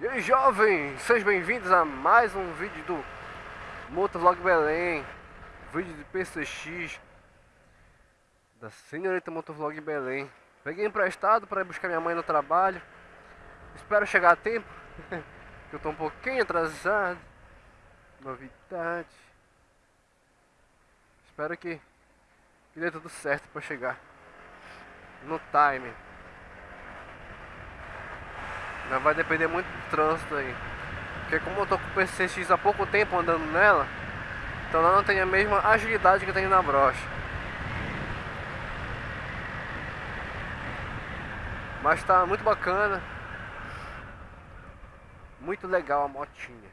E aí jovens, sejam bem-vindos a mais um vídeo do Motovlog Belém Vídeo de PCX Da senhorita Motovlog Belém. Peguei emprestado para ir buscar minha mãe no trabalho. Espero chegar a tempo Que eu tô um pouquinho atrasado Novidade. Espero que, que dê tudo certo para chegar No time mas vai depender muito do trânsito aí. Porque como eu tô com o PCX há pouco tempo andando nela, então ela não tem a mesma agilidade que tem na brocha. Mas tá muito bacana. Muito legal a motinha.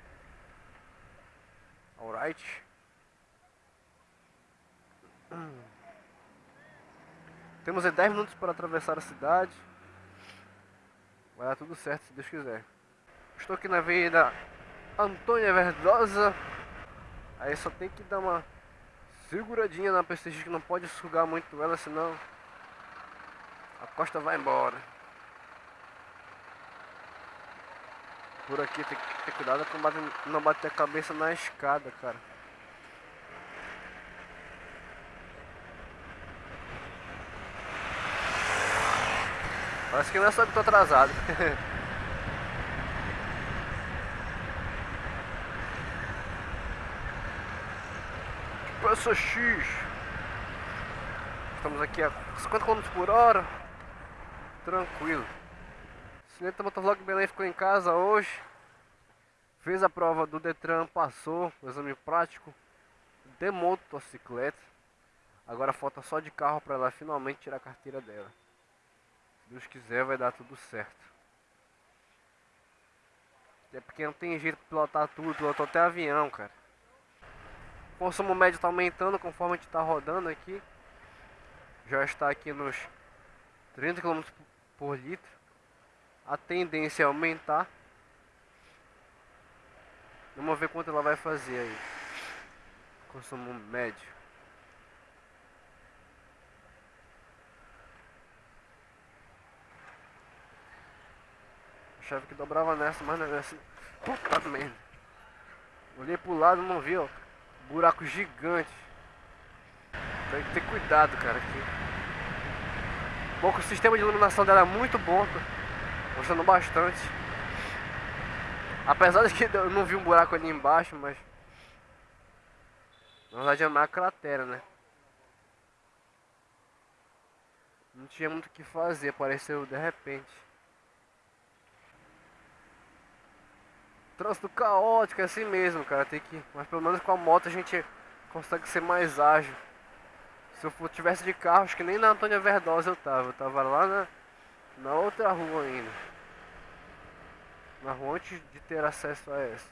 Alright. Temos 10 minutos para atravessar a cidade. Vai dar tudo certo se Deus quiser. Estou aqui na avenida Antônia Verdosa. Aí só tem que dar uma seguradinha na PCX que não pode sugar muito ela, senão a costa vai embora. Por aqui tem que ter cuidado para não bater a cabeça na escada, cara. Parece que não é só que tô atrasado. Peça X. Estamos aqui a 50 km por hora. Tranquilo. Cineta Motovlog Belém ficou em casa hoje. Fez a prova do Detran, passou o exame prático de motocicleta. Agora falta só de carro para ela finalmente tirar a carteira dela. Deus quiser vai dar tudo certo. É porque não tem jeito de pilotar tudo, pilotou até avião, cara. O consumo médio está aumentando conforme a gente está rodando aqui. Já está aqui nos 30 km por litro. A tendência é aumentar. Vamos ver quanto ela vai fazer aí. Consumo médio. Achava que dobrava nessa, mas não é assim. Puta merda. Olhei pro lado não vi, ó. Buraco gigante. Tem que ter cuidado, cara. Aqui. Bom, que o sistema de iluminação dela é muito bom. Tô gostando bastante. Apesar de que eu não vi um buraco ali embaixo, mas... Na verdade é uma cratera, né? Não tinha muito o que fazer, apareceu de repente. Trânsito caótico, é assim mesmo, cara. Tem que. Mas pelo menos com a moto a gente consegue ser mais ágil. Se eu tivesse de carro, acho que nem na Antônia Verdosa eu tava. Eu tava lá na, na outra rua ainda. Na rua antes de ter acesso a essa.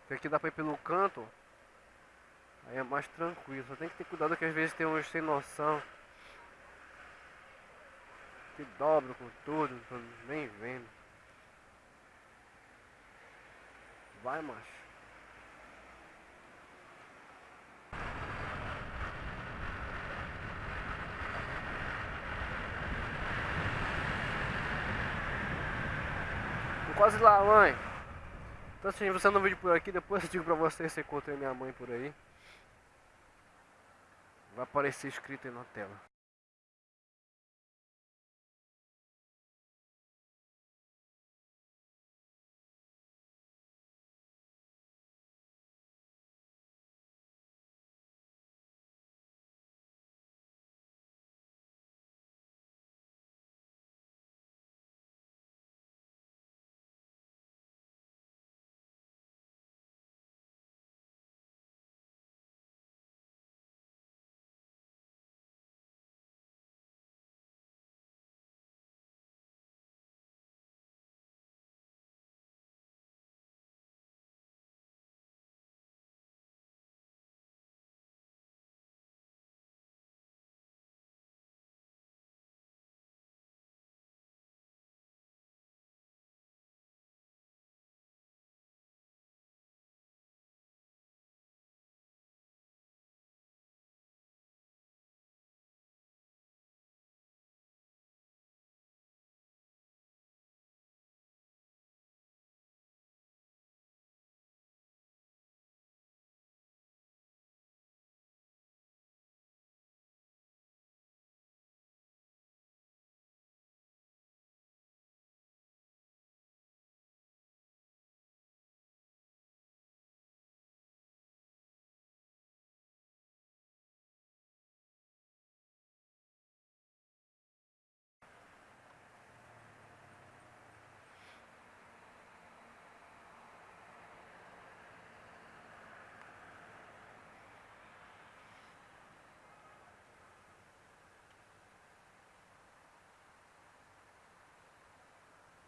Porque aqui dá pra ir pelo canto. Aí é mais tranquilo. Só tem que ter cuidado que às vezes tem uns sem noção. Que dobra com tudo, não tô nem vendo. Vai, macho. Tô quase lá, mãe. Então se você não vídeo por aqui, depois eu digo pra você se encontrei minha mãe por aí. Vai aparecer escrito aí na tela.